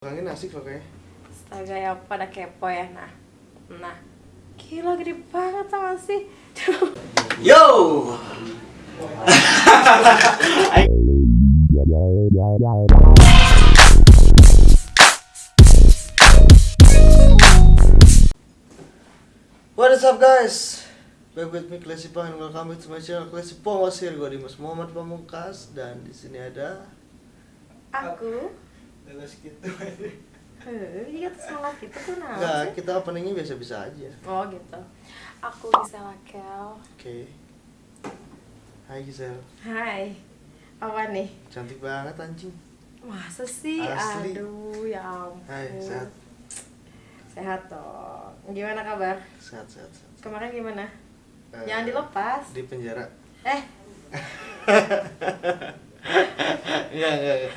Orangnya asik loh kayaknya. Astaga ya pada kepo ya nah Nah Gila gede banget sama sih Yo. What is up guys? Back with me Classy Pang and welcome to my channel Classy Pongosir Gue Dimas Muhammad Pamungkas dan di sini ada Aku Lelas gitu. Eh, Iya tuh semangat gitu tuh nah Enggak, kita openingnya biasa-biasa aja. Oh gitu. Aku Gisela Kel Oke. Hai Gisel Hai. Apa nih? Cantik banget anjing. Masa sih? Asli. Aduh ya ampun. Hai, sehat. Sehat dong. Gimana kabar? Sehat, sehat, sehat. Kemarin gimana? Eh, Jangan dilepas. Di penjara. Eh Enggak, enggak, enggak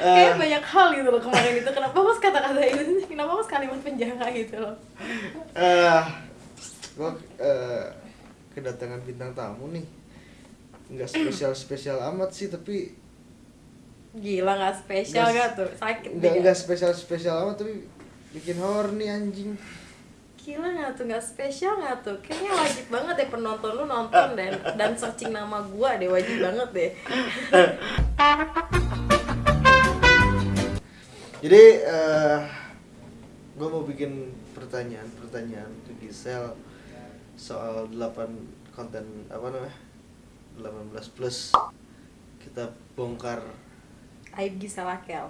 Kayak banyak hal gitu loh kemarin itu. Kenapa harus kata-kata itu Kenapa harus kalimat penjara gitu loh? Eh, Gue eh, kedatangan bintang tamu nih. Enggak spesial-spesial amat sih, tapi Gila gak spesial gak tuh? Sakit Enggak, enggak spesial-spesial amat, tapi bikin horny anjing Gila gak tuh? Gak spesial gak tuh? Kayaknya wajib banget deh penonton lu nonton dan dan searching nama gua deh wajib banget deh. Jadi eh gue mau bikin pertanyaan-pertanyaan ke Gisel soal 8 konten apa namanya 18 plus kita bongkar. Aib Gisela Kel.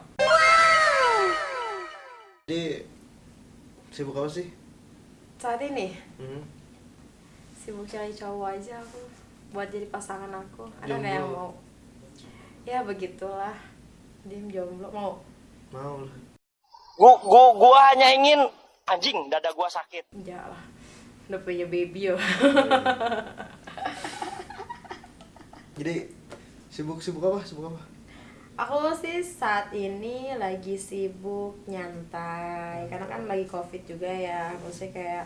Jadi sibuk apa sih? Saat ini Hmm? sibuk cari cowok aja aku buat jadi pasangan aku. Ada nggak yang mau? Ya begitulah. Diem jomblo mau. Mau lah. Gua, gua, gua hanya ingin anjing dada gua sakit. Enggak lah. Udah punya baby yo. Jadi sibuk-sibuk apa? Sibuk apa? Aku sih saat ini lagi sibuk nyantai karena kan lagi covid juga ya maksudnya kayak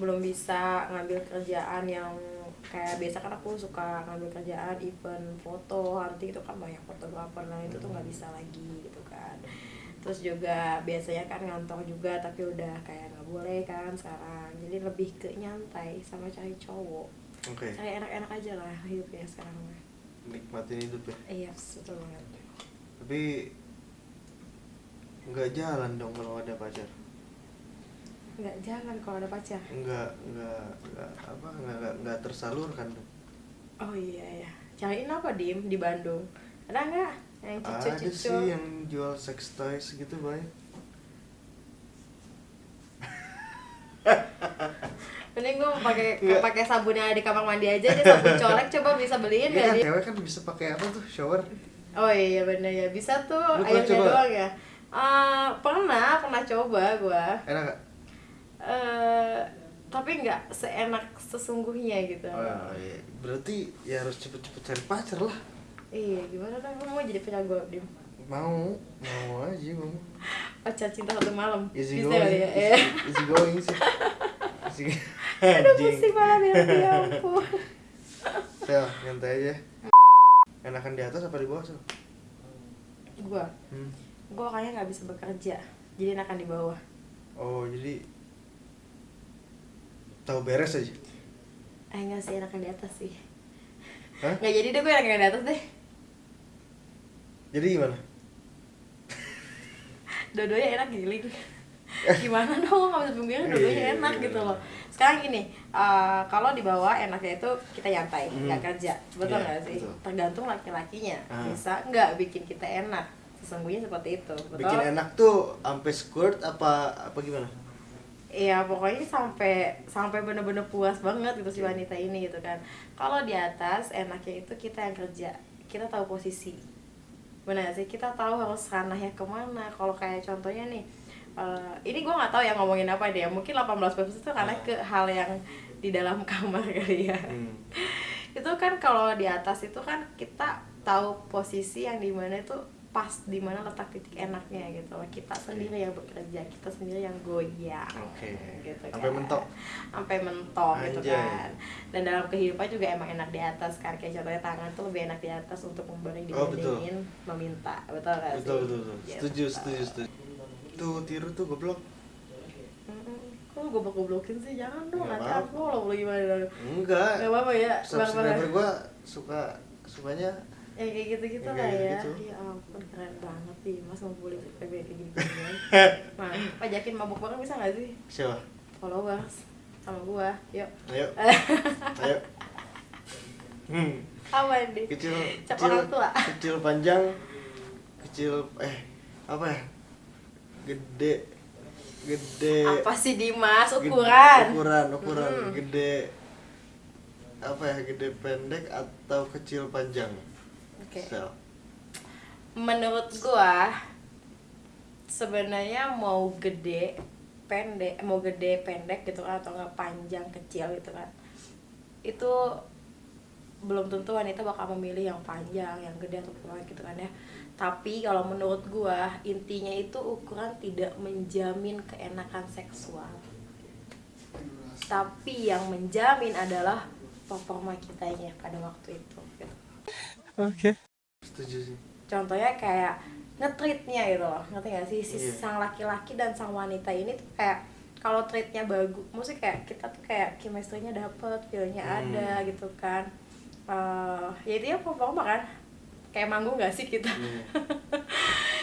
belum bisa ngambil kerjaan yang kayak biasa kan aku suka ngambil kerjaan event foto nanti itu kan banyak fotografer nah itu tuh nggak bisa lagi gitu kan terus juga biasanya kan ngantor juga tapi udah kayak nggak boleh kan sekarang jadi lebih ke nyantai sama cari cowok Oke. cari enak-enak aja lah hidupnya sekarang mah. Nikmatin hidup ya. iya betul banget Tapi nggak jalan dong kalau ada pacar. nggak jalan kalau ada pacar Nggak nggak nggak apa nggak nggak, nggak tersalurkan dong. oh iya ya cariin apa dim di Bandung ada nggak yang cucu Ada cucu sih yang jual sex toys gitu banyak. mending gue pakai pakai sabun yang ada di kamar mandi aja deh sabun colek coba bisa beliin Iya nggak kan cewek kan bisa pakai apa tuh shower. Oh iya bener ya bisa tuh Lu airnya coba? doang ya Eh, pernah pernah coba gue Enak gak? eh tapi nggak seenak sesungguhnya gitu Oh, iya. Berarti ya harus cepet-cepet cari pacar lah. iya gimana dong gue mau jadi punya gue dim Mau, mau aja mau. pacar cinta satu malam Easy bisa going, kali ya easy, Eh. easy going sih. Easy aduh pusing malah ya ya ampun Sel, nyantai aja. Enakan di atas apa di bawah, Sel? gue Hmm. gue kayaknya nggak bisa bekerja jadi enakan di bawah Oh, jadi tahu beres aja. eh enggak sih enakan di atas sih Hah? nggak jadi deh gue enakan di atas deh Jadi gimana? dua-duanya enak giling gimana dong nggak bisa pembiayaan dua-duanya Iya, enak iya. gitu loh sekarang gini eh, kalau di bawah enaknya itu kita nyantai Hmm. nggak kerja betul Iya, nggak sih betul. tergantung laki-lakinya Ah. bisa nggak bikin kita enak sesungguhnya seperti itu betul Bikin enak tuh sampai squirt apa apa gimana? Iya pokoknya sampai sampai bener-bener puas banget gitu si wanita ini gitu kan. Kalau di atas enaknya itu kita yang kerja, kita tahu posisi. Benar sih kita tahu harus ranahnya ke mana. Kalau kayak contohnya nih, eh, ini gue nggak tahu ya ngomongin apa deh. Mungkin 18 plus itu karena ke hal yang di dalam kamar kali ya. Hmm. Itu kan kalau di atas itu kan kita tahu posisi yang di mana itu pas di mana letak titik enaknya gitu kita sendiri yang bekerja kita sendiri yang goyang Oke. gitu Sampai kan. mentok. sampai mentok gitu kan dan dalam kehidupan juga emang enak di atas kan kayak contohnya tangan tuh lebih enak di atas untuk memberi Oh, betul. dibandingin meminta betul gak Betul sih betul betul. Gitu. Setuju setuju setuju. Tuh tiru tuh goblok. Kok lu goblok-goblokin sih? Jangan dong nanti aku lo gimana? Dong enggak. Nggak apa-apa ya subscriber gua suka sukanya ya kayak gitu-gitu Yang lah ya. gitu. ya ampun keren banget nih mas mau PB kayak gini gini nah pajakin mabuk bareng bisa nggak sih? Siapa followers sama gua. Yuk. Ayo. Ayo. Hmm. Apa nih kecil Cap kecil kecil panjang kecil eh apa ya gede. Gede. Apa sih Dimas? Gede- ukuran. ukuran ukuran. Hmm. gede. Apa ya gede pendek atau kecil panjang? Oke. Sel. menurut gua sebenarnya mau gede pendek mau gede pendek gitu kan atau nggak panjang kecil gitu kan itu belum tentu wanita bakal memilih yang panjang yang gede atau pendek gitu kan ya tapi kalau menurut gua intinya itu ukuran tidak menjamin keenakan seksual tapi yang menjamin adalah performa kitanya pada waktu itu gitu. setuju sih contohnya kayak ngetreatnya gitu loh ngerti gak sih si Iya. sang laki-laki dan sang wanita ini tuh kayak kalau treatnya bagus maksudnya kayak kita tuh kayak chemistry-nya dapet feelnya Hmm. ada gitu kan Eh ya itu ya performa kan kayak manggung gak sih kita? Iya.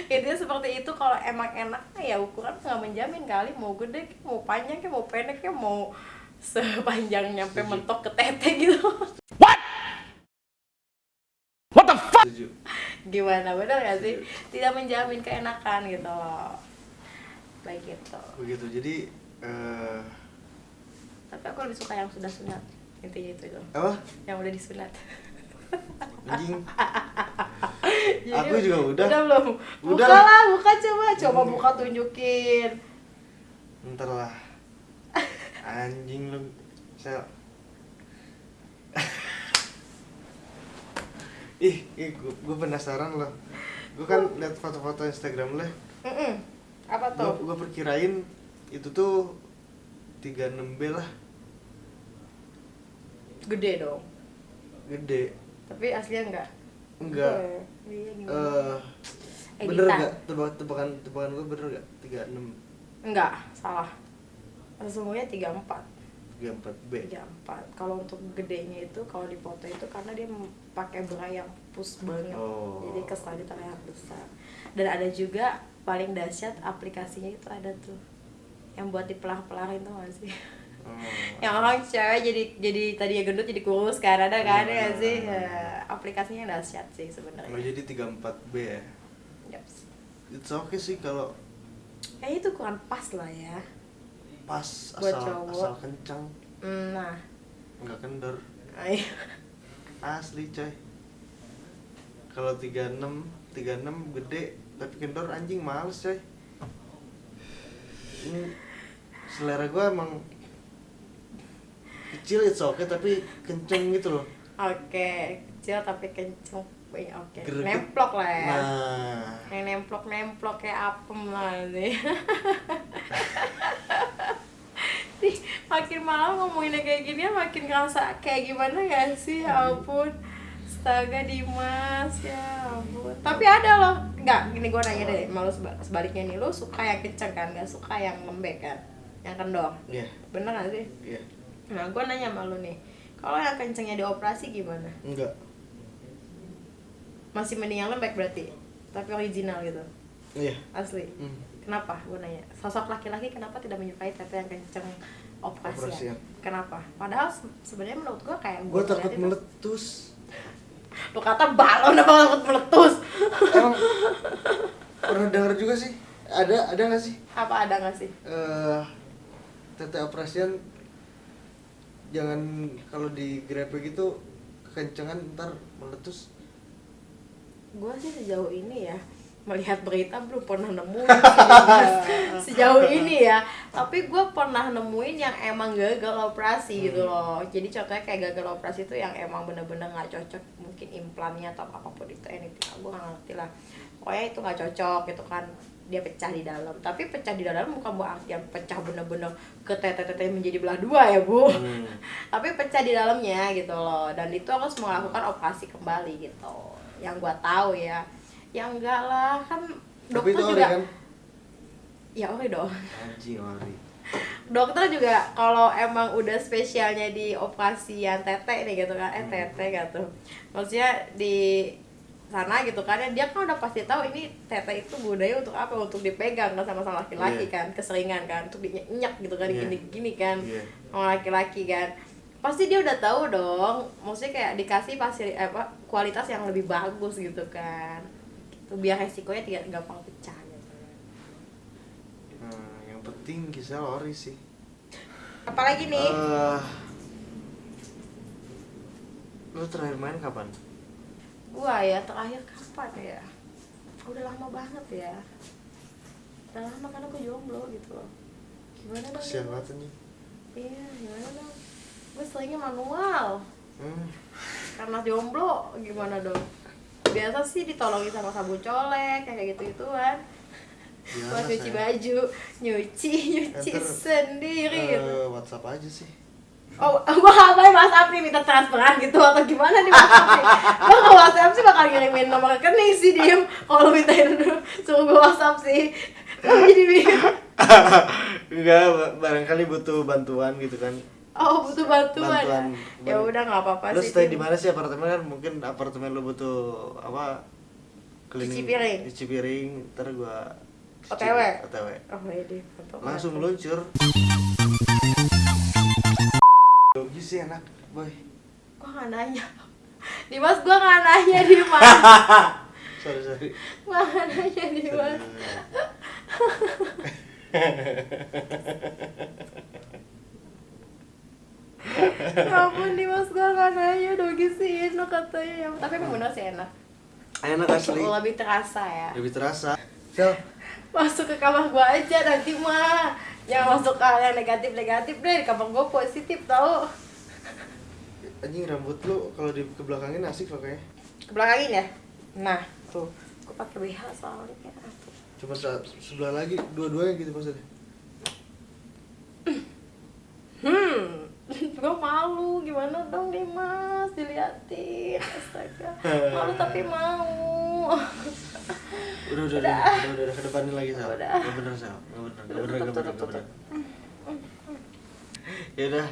intinya seperti itu kalau emang enak ya ukuran nggak menjamin kali mau gede mau panjang mau pendek mau sepanjang nyampe Setuju. mentok ke tete gitu. Setuju. Gimana benar gak sih? Tidak menjamin keenakan gitu. Loh baik gitu. Begitu jadi eh tapi aku lebih suka yang sudah sunat intinya itu itu apa? Yang udah disunat anjing. Aku juga udah. udah belum. Buka Udah. lah buka coba. Coba Hmm. buka tunjukin. Ntar lah. Anjing lu. Sel. Ih, ih gue penasaran loh. Gue kan liat foto-foto Instagram lo Mm-mm. apa gue tuh gue perkirain itu tuh 36B lah gede dong. Gede. Tapi aslinya enggak. Enggak. Iya, gimana? eh bener gak tebak tebakan tebakan gue bener gak 36 enggak salah. Sesungguhnya 34 34B 34 kalau untuk gedenya itu kalau di foto itu karena dia pakai bra yang push banget. Oh. jadi kesannya terlihat besar. Dan ada juga paling dahsyat aplikasinya itu ada tuh. Yang buat dipelah-pelahin tuh gak sih Oh. yang orang cewek jadi jadi tadi ya gendut jadi kurus kan ada kan Iya, ya sih. Ya, aplikasinya dahsyat sih sebenarnya. Jadi 34B ya? Yaps. it's okay sih kalau eh itu kurang pas lah ya. Pas Buat asal cowok. asal kencang Hmm, nah. Nggak kendor. Asli coy. Kalau 36 36 gede tapi kendor anjing males coy. Ini selera gue emang kecil it's okay tapi kenceng gitu loh. Oke kecil tapi kenceng. Oke. Greget. nemplok lah ya. Nah. Yang nemplok nemplok kayak apem lah nih makin malam ngomonginnya kayak gini ya makin ngerasa kayak gimana ya sih? Ya ampun. Astaga Dimas ya ampun. Tapi ada loh. Nggak gini gue nanya deh malu seba- sebaliknya nih lu suka yang kenceng kan? Nggak suka yang lembek kan? Yang kendor? Iya. Bener gak sih? Iya nah gue nanya sama lu nih kalau yang kencengnya dioperasi gimana? Enggak. Masih mending yang lembek berarti tapi original gitu? Iya. Asli? Hmm. kenapa? Gue nanya. Sosok laki-laki kenapa tidak menyukai tete yang kenceng operasi? Operasian. kenapa? Padahal se- sebenarnya menurut gue kayak gue gua takut meletus. Lu kata balon apa takut meletus? Emang pernah dengar juga sih? Ada ada nggak sih? Apa ada nggak sih? Eh tete operasian jangan kalau di grepe gitu kekencengan ntar meletus. Gue sih sejauh ini ya melihat berita belum pernah nemuin sejauh ini ya. Tapi gue pernah nemuin yang emang gagal operasi gitu loh. Jadi contohnya kayak gagal operasi itu yang emang bener-bener nggak cocok mungkin implannya atau apa pun itu anything gue nggak ngerti lah. Pokoknya itu nggak cocok gitu kan dia pecah di dalam. Tapi pecah di dalam bukan buat artian pecah bener-bener ke tete-tete menjadi belah dua ya bu. Hmm. tapi pecah di dalamnya gitu loh. Dan itu harus melakukan operasi kembali gitu. Yang gua tahu ya. Yang enggak lah kan tapi dokter itu ori juga kan? Ya ori dong. Anjing ori. Dokter juga kalau emang udah spesialnya di operasi yang tete nih gitu kan. Eh Hmm. tete gitu. Maksudnya di sana gitu kan ya dia kan udah pasti tahu ini tete itu budaya untuk apa untuk dipegang kan sama sama laki-laki Iya. kan keseringan kan untuk dinyak gitu kan Iya. gini gini kan Iya. sama laki-laki kan pasti dia udah tahu dong maksudnya kayak dikasih fasili apa kualitas yang lebih bagus gitu kan gitu, biar resikonya tidak gampang pecah gitu nah, yang penting Gisel ori sih apalagi nih Eh, lu terakhir main kapan Gua ya terakhir kapan ya? Udah lama banget ya. Udah lama karena gue jomblo gitu loh. Gimana dong? banget anjing Iya, gimana dong? Gue seringnya manual. hmm. Karena jomblo, gimana dong? Biasa sih ditolongin sama sabun colek, kayak gitu-gituan. Gimana, Buat nyuci baju, nyuci, nyuci Ntar, sendiri gitu. Eh, WhatsApp aja sih Oh, gua ngapain Mas Apri minta transferan gitu atau gimana nih Mas Apri? Gua ke WhatsApp sih bakal ngirimin nomor rekening sih diem kalau lu mintain dulu suruh gua WhatsApp sih. Jadi enggak ba- barangkali butuh bantuan gitu kan Oh butuh bantuan. Bantuan. ya udah nggak apa-apa lu sih. stay Tim. di mana sih apartemen kan mungkin apartemen lu butuh apa Cuci piring. cuci piring ntar gua OTW? OTW Oh iya foto. langsung meluncur sih enak boy Gua nggak nanya. Dimas gua nggak nanya Dimas. sorry sorry Gua nggak nanya Dimas. Ya ampun Dimas gua nggak nanya dogi sih enak katanya. Ya, Tapi emang bener sih enak. enak asli Lebih terasa ya. lebih terasa Sel, masuk ke kamar gua aja nanti mah jangan masuk ke hal yang negatif negatif deh di kamar gua positif tau anjing rambut lu kalau di kebelakangin asik pakainya ke belakangin ya? Nah tuh. Gua pakai BH soalnya cuma sebelah lagi dua-duanya gitu maksudnya. Hmm gua malu. Gimana dong nih mas? Diliatin astaga. Malu tapi mau. Udah udah udah udah. udah, udah kedepanin lagi sel Udah. nggak bener sel nggak bener nggak bener tutup, bener ya udah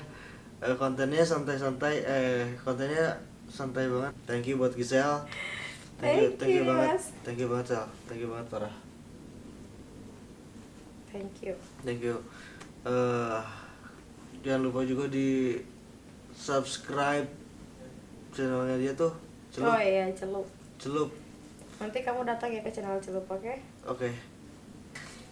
eh, kontennya santai-santai eh kontennya santai banget. Thank you buat Gisel thank you Thank you you, banget. Thank you banget sel. Thank you banget parah thank you. Thank you. Eh jangan lupa juga di subscribe channelnya dia tuh celup. Oh iya celup. Celup. Nanti kamu datang ya ke channel celup oke? Oke.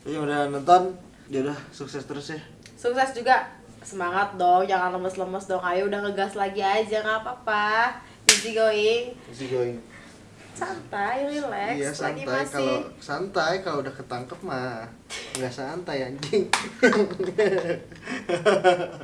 Jadi yang udah nonton dia udah sukses terus ya. Sukses juga semangat dong jangan lemes-lemes dong. Ayo udah ngegas lagi aja nggak apa-apa. Easy going. Easy going. Santai relax. Iya lagi santai. masih kalau santai kalau udah ketangkep mah nggak santai anjing